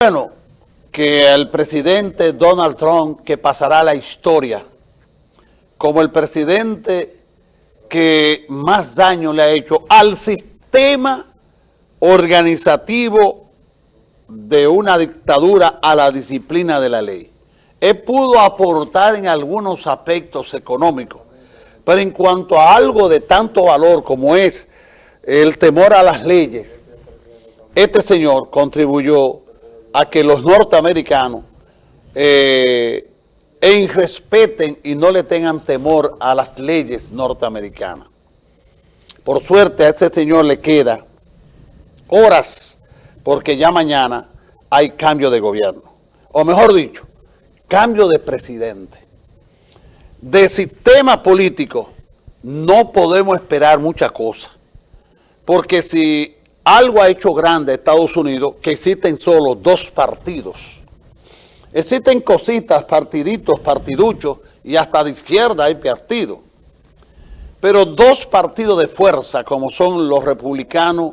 Bueno, que el presidente Donald Trump, que pasará la historia como el presidente que más daño le ha hecho al sistema organizativo de una dictadura a la disciplina de la ley. Él pudo aportar en algunos aspectos económicos, pero en cuanto a algo de tanto valor como es el temor a las leyes, este señor contribuyó a que los norteamericanos eh, respeten y no le tengan temor a las leyes norteamericanas. Por suerte a ese señor le queda horas porque ya mañana hay cambio de gobierno. O mejor dicho, cambio de presidente. De sistema político no podemos esperar muchas cosas. Porque si algo ha hecho grande Estados Unidos, que existen solo dos partidos. Existen cositas, partiditos, partiduchos, y hasta de izquierda hay partido. Pero dos partidos de fuerza, como son los republicanos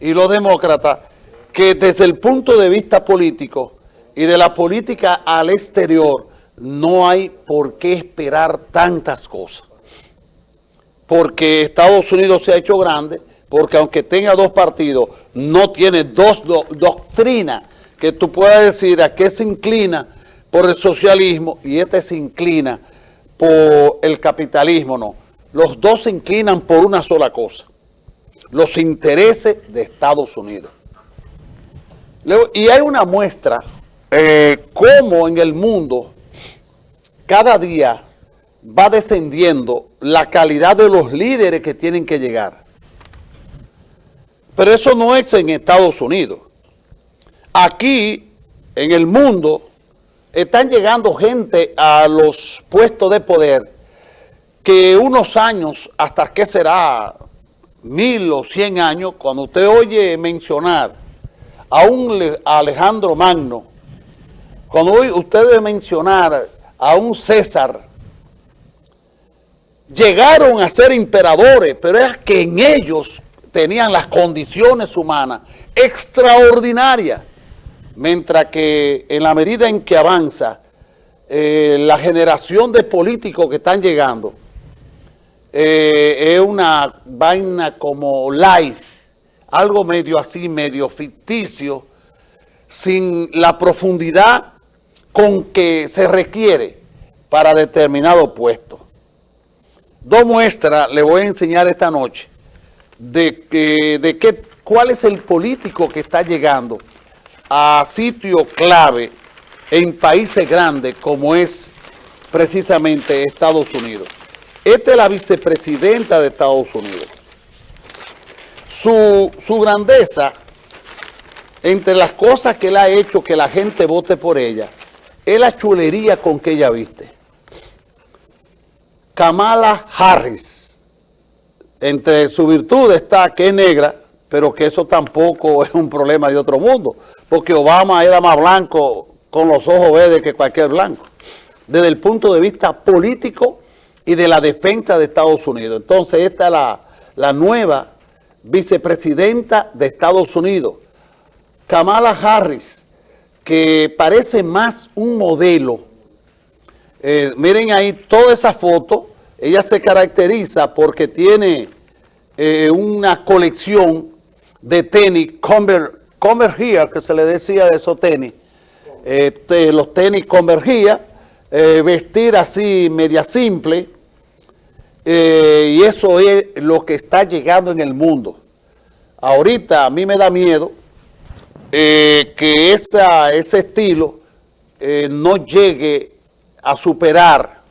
y los demócratas, que desde el punto de vista político y de la política al exterior, no hay por qué esperar tantas cosas. Porque Estados Unidos se ha hecho grande, porque aunque tenga dos partidos, no tiene dos doctrinas que tú puedas decir a qué se inclina por el socialismo y este se inclina por el capitalismo, no. Los dos se inclinan por una sola cosa, los intereses de Estados Unidos. Y hay una muestra eh, cómo en el mundo cada día va descendiendo la calidad de los líderes que tienen que llegar. Pero eso no es en Estados Unidos. Aquí, en el mundo, están llegando gente a los puestos de poder que unos años, hasta que será mil o cien años, cuando usted oye mencionar a un Alejandro Magno, cuando usted debe mencionar a un César, llegaron a ser imperadores, pero es que en ellos tenían las condiciones humanas extraordinarias, mientras que en la medida en que avanza eh, la generación de políticos que están llegando, eh, es una vaina como live, algo medio así, medio ficticio, sin la profundidad con que se requiere para determinado puesto. Dos muestras le voy a enseñar esta noche de, de qué, cuál es el político que está llegando a sitio clave en países grandes como es precisamente Estados Unidos. Esta es la vicepresidenta de Estados Unidos. Su, su grandeza, entre las cosas que él ha hecho que la gente vote por ella, es la chulería con que ella viste. Kamala Harris entre su virtud está que es negra, pero que eso tampoco es un problema de otro mundo, porque Obama era más blanco con los ojos verdes que cualquier blanco, desde el punto de vista político y de la defensa de Estados Unidos. Entonces esta es la, nueva vicepresidenta de Estados Unidos, Kamala Harris, que parece más un modelo. Eh, miren ahí toda esa foto, ella se caracteriza porque tiene eh, una colección de tenis, Convergía, que se le decía de esos tenis, este, los tenis Convergía, eh, vestir así media simple, eh, y eso es lo que está llegando en el mundo. Ahorita a mí me da miedo que esa, ese estilo no llegue a superar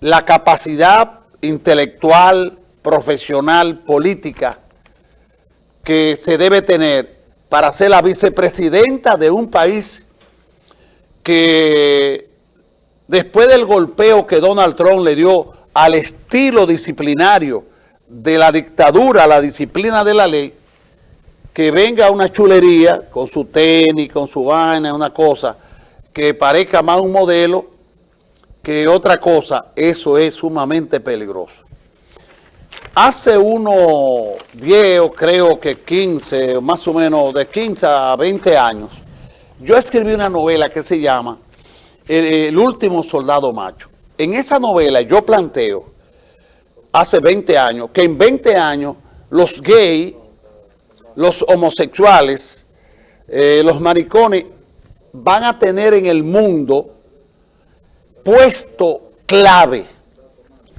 la capacidad intelectual profesional, política que se debe tener para ser la vicepresidenta de un país que después del golpeo que Donald Trump le dio al estilo disciplinario de la dictadura, la disciplina de la ley, que venga una chulería con su tenis, con su vaina, una cosa que parezca más un modelo que otra cosa, eso es sumamente peligroso. Hace unos 10, creo que 15, más o menos de 15 a 20 años, yo escribí una novela que se llama El, el último soldado macho. En esa novela yo planteo, hace 20 años, que en 20 años los gays, los homosexuales, eh, los maricones, van a tener en el mundo puesto clave,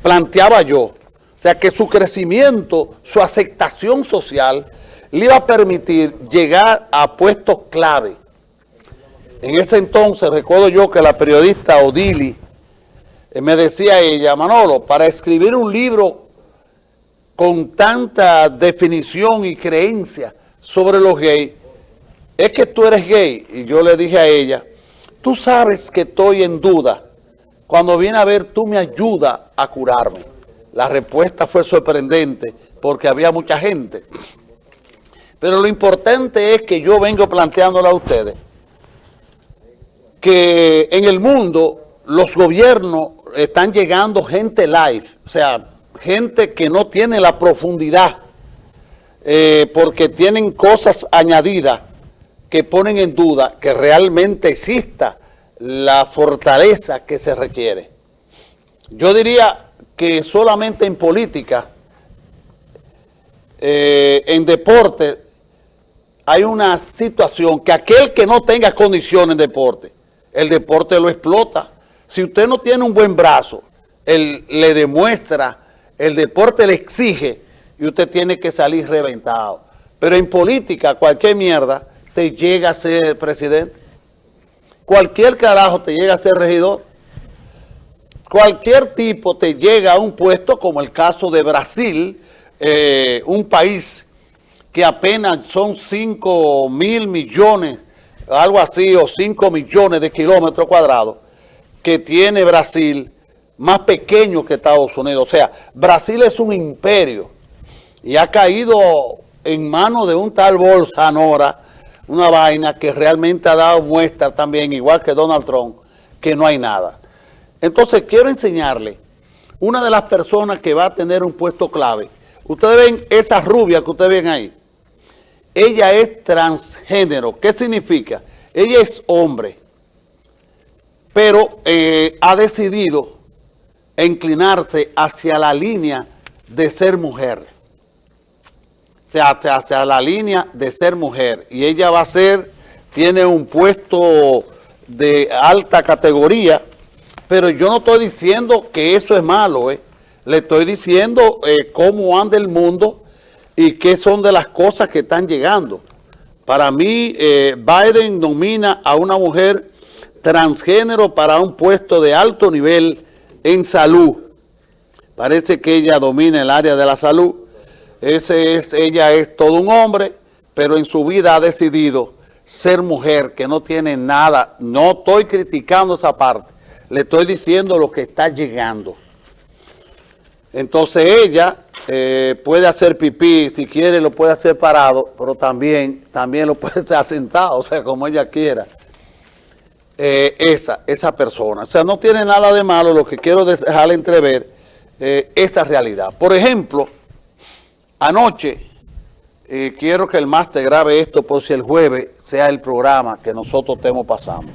planteaba yo. O sea, que su crecimiento, su aceptación social, le iba a permitir llegar a puestos clave. En ese entonces, recuerdo yo que la periodista Odili eh, me decía ella, Manolo, para escribir un libro con tanta definición y creencia sobre los gays, es que tú eres gay. Y yo le dije a ella, tú sabes que estoy en duda. Cuando viene a ver, tú me ayudas a curarme. La respuesta fue sorprendente porque había mucha gente. Pero lo importante es que yo vengo planteándole a ustedes que en el mundo los gobiernos están llegando gente live, o sea, gente que no tiene la profundidad eh, porque tienen cosas añadidas que ponen en duda que realmente exista la fortaleza que se requiere. Yo diría que solamente en política, eh, en deporte, hay una situación que aquel que no tenga condiciones en deporte, el deporte lo explota. Si usted no tiene un buen brazo, él le demuestra, el deporte le exige y usted tiene que salir reventado. Pero en política, cualquier mierda te llega a ser presidente. Cualquier carajo te llega a ser regidor. Cualquier tipo te llega a un puesto, como el caso de Brasil, eh, un país que apenas son 5 mil millones, algo así, o 5 millones de kilómetros cuadrados, que tiene Brasil, más pequeño que Estados Unidos. O sea, Brasil es un imperio y ha caído en manos de un tal Bolsonaro, una vaina que realmente ha dado muestra también, igual que Donald Trump, que no hay nada. Entonces, quiero enseñarle una de las personas que va a tener un puesto clave. Ustedes ven esa rubia que ustedes ven ahí. Ella es transgénero. ¿Qué significa? Ella es hombre, pero eh, ha decidido inclinarse hacia la línea de ser mujer. O sea, hacia, hacia la línea de ser mujer. Y ella va a ser, tiene un puesto de alta categoría, pero yo no estoy diciendo que eso es malo, ¿eh? Le estoy diciendo eh, cómo anda el mundo y qué son de las cosas que están llegando. Para mí, eh, Biden nomina a una mujer transgénero para un puesto de alto nivel en salud. Parece que ella domina el área de la salud. Ese es, ella es todo un hombre, pero en su vida ha decidido ser mujer, que no tiene nada. No estoy criticando esa parte. Le estoy diciendo lo que está llegando. Entonces ella eh, puede hacer pipí, si quiere lo puede hacer parado, pero también, también lo puede hacer sentado, o sea, como ella quiera. Eh, esa, esa persona. O sea, no tiene nada de malo, lo que quiero dejarle entrever eh, esa realidad. Por ejemplo, anoche, quiero que el máster grabe esto por si el jueves sea el programa que nosotros estemos pasando.